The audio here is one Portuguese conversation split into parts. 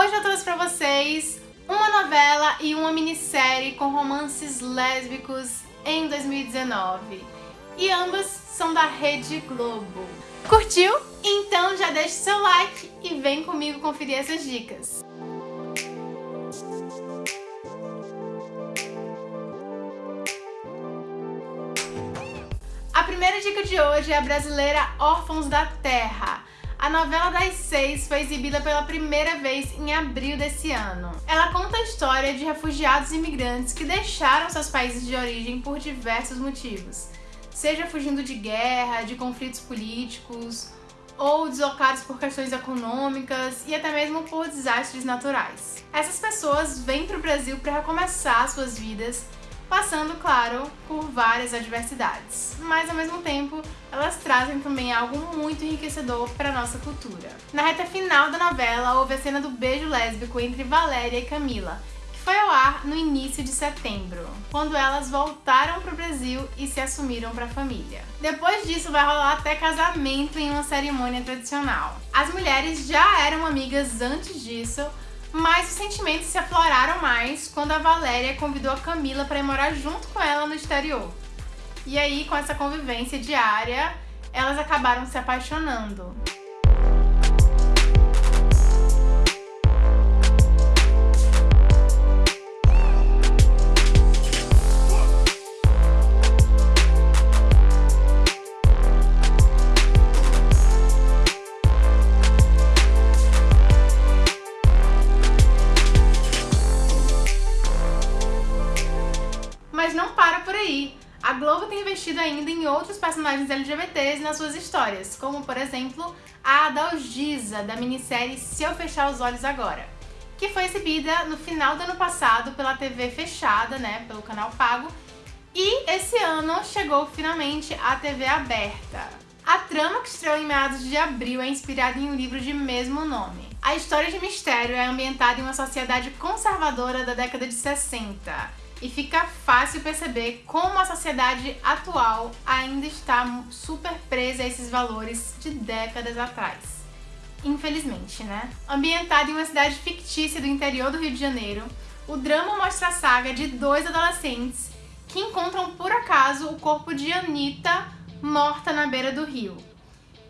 Hoje eu trouxe pra vocês uma novela e uma minissérie com romances lésbicos em 2019. E ambas são da Rede Globo. Curtiu? Então já deixa seu like e vem comigo conferir essas dicas. A primeira dica de hoje é a brasileira Órfãos da Terra. A novela das seis foi exibida pela primeira vez em abril desse ano. Ela conta a história de refugiados imigrantes que deixaram seus países de origem por diversos motivos, seja fugindo de guerra, de conflitos políticos, ou deslocados por questões econômicas e até mesmo por desastres naturais. Essas pessoas vêm para o Brasil para recomeçar suas vidas passando, claro, por várias adversidades. Mas, ao mesmo tempo, elas trazem também algo muito enriquecedor para nossa cultura. Na reta final da novela, houve a cena do beijo lésbico entre Valéria e Camila, que foi ao ar no início de setembro, quando elas voltaram para o Brasil e se assumiram para a família. Depois disso, vai rolar até casamento em uma cerimônia tradicional. As mulheres já eram amigas antes disso, mas os sentimentos se afloraram mais quando a Valéria convidou a Camila para ir morar junto com ela no exterior. E aí, com essa convivência diária, elas acabaram se apaixonando. Investido ainda em outros personagens LGBTs nas suas histórias, como, por exemplo, a Adalgisa, da minissérie Se Eu Fechar os Olhos Agora, que foi exibida no final do ano passado pela TV fechada, né, pelo canal pago, e esse ano chegou finalmente à TV aberta. A trama que estreou em meados de abril é inspirada em um livro de mesmo nome. A história de mistério é ambientada em uma sociedade conservadora da década de 60, e fica fácil perceber como a sociedade atual ainda está super presa a esses valores de décadas atrás. Infelizmente, né? Ambientado em uma cidade fictícia do interior do Rio de Janeiro, o drama mostra a saga de dois adolescentes que encontram por acaso o corpo de Anitta morta na beira do rio.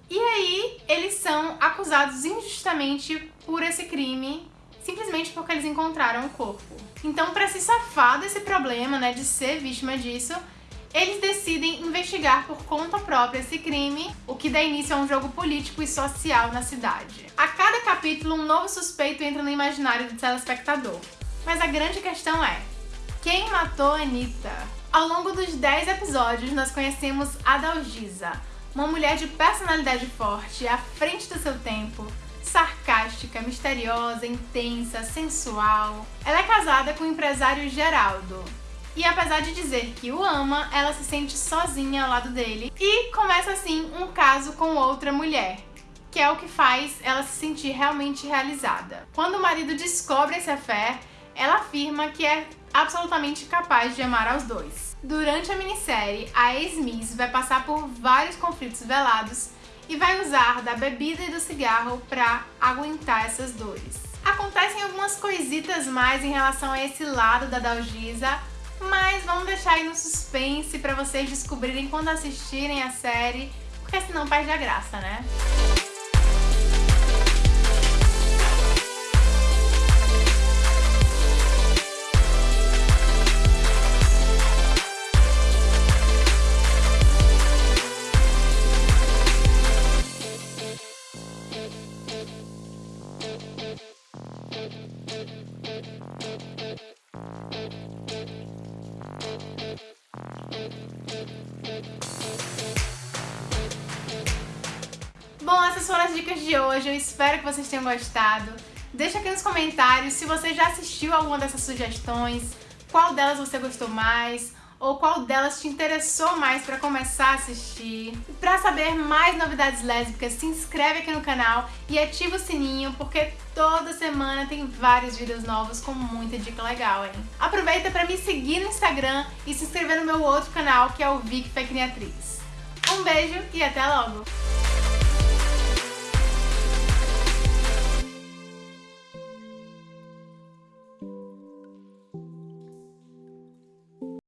E aí eles são acusados injustamente por esse crime simplesmente porque eles encontraram o corpo. Então, para se safar desse problema, né, de ser vítima disso, eles decidem investigar por conta própria esse crime, o que dá início a um jogo político e social na cidade. A cada capítulo, um novo suspeito entra no imaginário do telespectador. Mas a grande questão é, quem matou Anitta? Ao longo dos 10 episódios, nós conhecemos Adalgisa, uma mulher de personalidade forte, à frente do seu tempo, sarcástica, misteriosa, intensa, sensual. Ela é casada com o empresário Geraldo. E apesar de dizer que o ama, ela se sente sozinha ao lado dele e começa assim um caso com outra mulher, que é o que faz ela se sentir realmente realizada. Quando o marido descobre esse affair, ela afirma que é absolutamente capaz de amar aos dois. Durante a minissérie, a ex-Miss vai passar por vários conflitos velados e vai usar da bebida e do cigarro para aguentar essas dores. Acontecem algumas coisitas mais em relação a esse lado da Dalgisa, mas vamos deixar aí no suspense para vocês descobrirem quando assistirem a série, porque senão perde a graça, né? As dicas de hoje, eu espero que vocês tenham gostado. Deixa aqui nos comentários se você já assistiu alguma dessas sugestões, qual delas você gostou mais, ou qual delas te interessou mais para começar a assistir. E para saber mais novidades lésbicas, se inscreve aqui no canal e ativa o sininho, porque toda semana tem vários vídeos novos com muita dica legal, hein? Aproveita para me seguir no Instagram e se inscrever no meu outro canal, que é o Vic Fecniatriz. Um beijo e até logo!